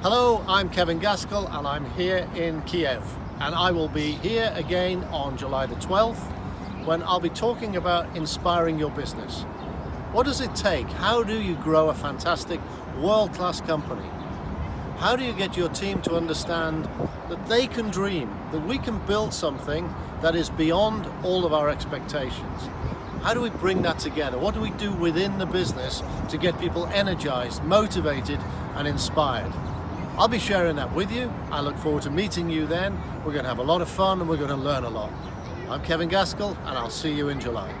Hello, I'm Kevin Gaskell and I'm here in Kiev and I will be here again on July the 12th when I'll be talking about inspiring your business. What does it take? How do you grow a fantastic world-class company? How do you get your team to understand that they can dream, that we can build something that is beyond all of our expectations? How do we bring that together? What do we do within the business to get people energized, motivated and inspired? I'll be sharing that with you. I look forward to meeting you then. We're going to have a lot of fun and we're going to learn a lot. I'm Kevin Gaskell and I'll see you in July.